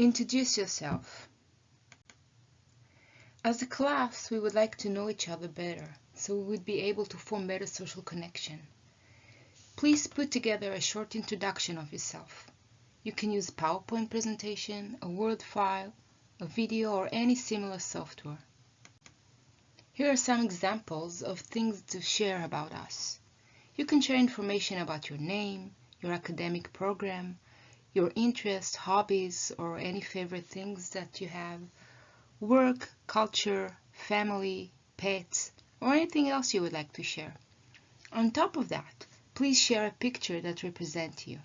Introduce yourself. As a class, we would like to know each other better, so we would be able to form better social connection. Please put together a short introduction of yourself. You can use PowerPoint presentation, a Word file, a video, or any similar software. Here are some examples of things to share about us. You can share information about your name, your academic program, your interests, hobbies, or any favorite things that you have, work, culture, family, pets, or anything else you would like to share. On top of that, please share a picture that represents you.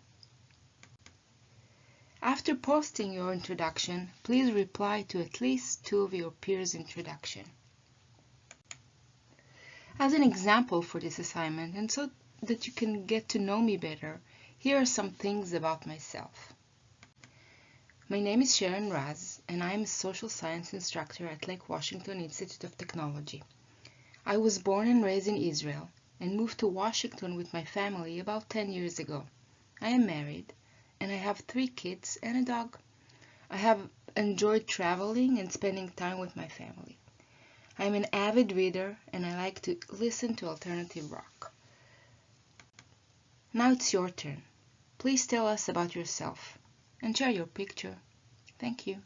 After posting your introduction, please reply to at least two of your peers' introduction. As an example for this assignment, and so that you can get to know me better, here are some things about myself. My name is Sharon Raz, and I am a social science instructor at Lake Washington Institute of Technology. I was born and raised in Israel and moved to Washington with my family about 10 years ago. I am married and I have three kids and a dog. I have enjoyed traveling and spending time with my family. I am an avid reader and I like to listen to alternative rock. Now it's your turn. Please tell us about yourself and share your picture. Thank you.